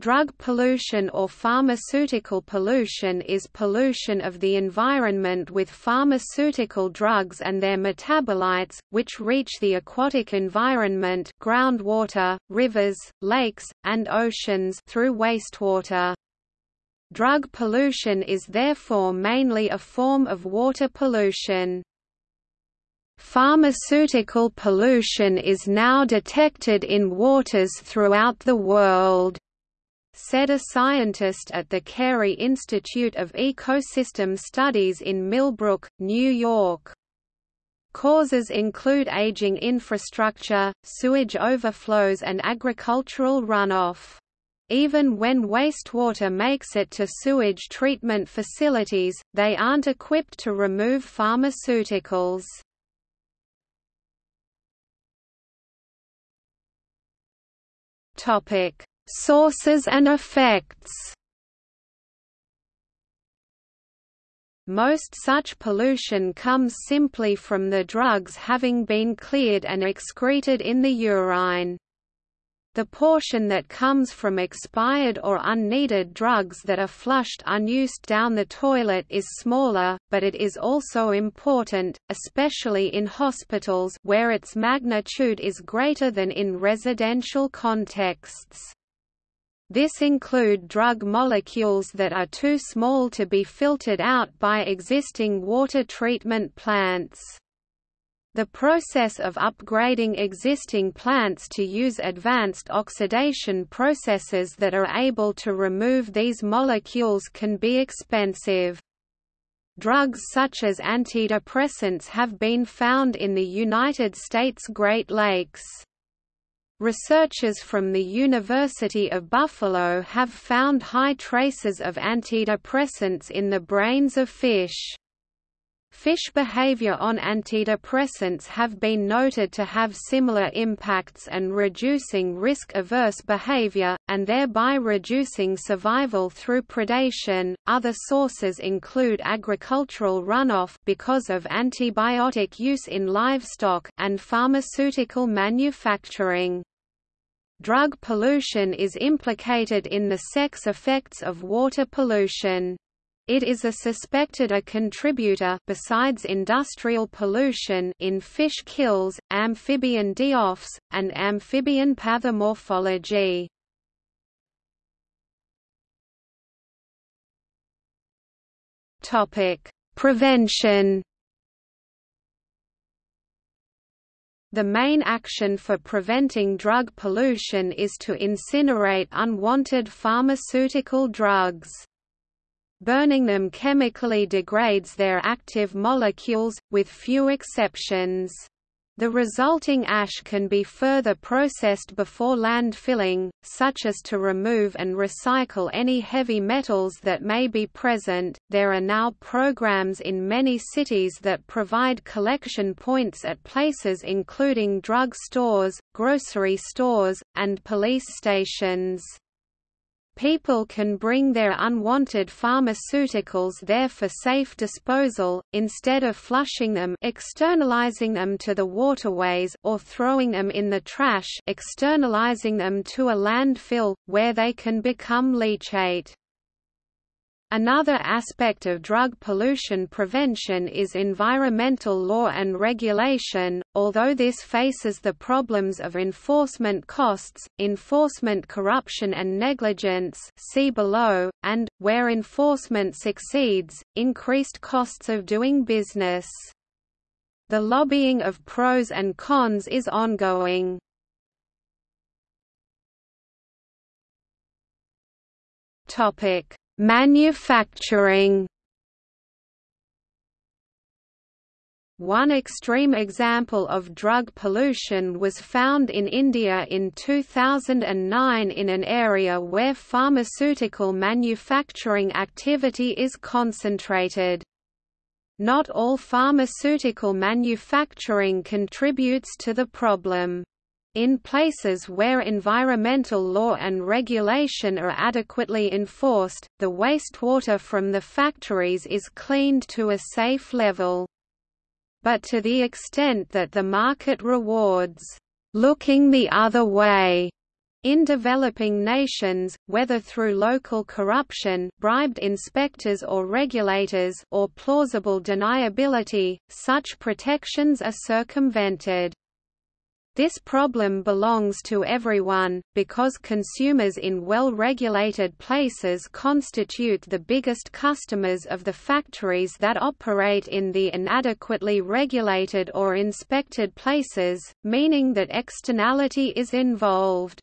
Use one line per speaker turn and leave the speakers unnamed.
Drug pollution or pharmaceutical pollution is pollution of the environment with pharmaceutical drugs and their metabolites, which reach the aquatic environment groundwater, rivers, lakes, and oceans through wastewater. Drug pollution is therefore mainly a form of water pollution. Pharmaceutical pollution is now detected in waters throughout the world said a scientist at the Cary Institute of Ecosystem Studies in Millbrook, New York. Causes include aging infrastructure, sewage overflows and agricultural runoff. Even when wastewater makes it to sewage treatment facilities, they aren't equipped to remove pharmaceuticals. Topic: Sources and effects Most such pollution comes simply from the drugs having been cleared and excreted in the urine. The portion that comes from expired or unneeded drugs that are flushed unused down the toilet is smaller, but it is also important, especially in hospitals where its magnitude is greater than in residential contexts. This include drug molecules that are too small to be filtered out by existing water treatment plants. The process of upgrading existing plants to use advanced oxidation processes that are able to remove these molecules can be expensive. Drugs such as antidepressants have been found in the United States Great Lakes. Researchers from the University of Buffalo have found high traces of antidepressants in the brains of fish. Fish behavior on antidepressants have been noted to have similar impacts and reducing risk-averse behavior, and thereby reducing survival through predation. Other sources include agricultural runoff because of antibiotic use in livestock and pharmaceutical manufacturing. Drug pollution is implicated in the sex effects of water pollution. It is a suspected a contributor besides industrial pollution in fish kills, amphibian die-offs, and amphibian pathomorphology. Topic: Prevention The main action for preventing drug pollution is to incinerate unwanted pharmaceutical drugs. Burning them chemically degrades their active molecules, with few exceptions. The resulting ash can be further processed before landfilling, such as to remove and recycle any heavy metals that may be present. There are now programs in many cities that provide collection points at places including drug stores, grocery stores, and police stations. People can bring their unwanted pharmaceuticals there for safe disposal, instead of flushing them externalizing them to the waterways or throwing them in the trash externalizing them to a landfill, where they can become leachate. Another aspect of drug pollution prevention is environmental law and regulation, although this faces the problems of enforcement costs, enforcement corruption and negligence see below, and, where enforcement succeeds, increased costs of doing business. The lobbying of pros and cons is ongoing. Topic Manufacturing One extreme example of drug pollution was found in India in 2009 in an area where pharmaceutical manufacturing activity is concentrated. Not all pharmaceutical manufacturing contributes to the problem. In places where environmental law and regulation are adequately enforced, the wastewater from the factories is cleaned to a safe level. But to the extent that the market rewards looking the other way, In developing nations, whether through local corruption bribed inspectors or regulators or plausible deniability, such protections are circumvented. This problem belongs to everyone, because consumers in well-regulated places constitute the biggest customers of the factories that operate in the inadequately regulated or inspected places, meaning that externality is involved.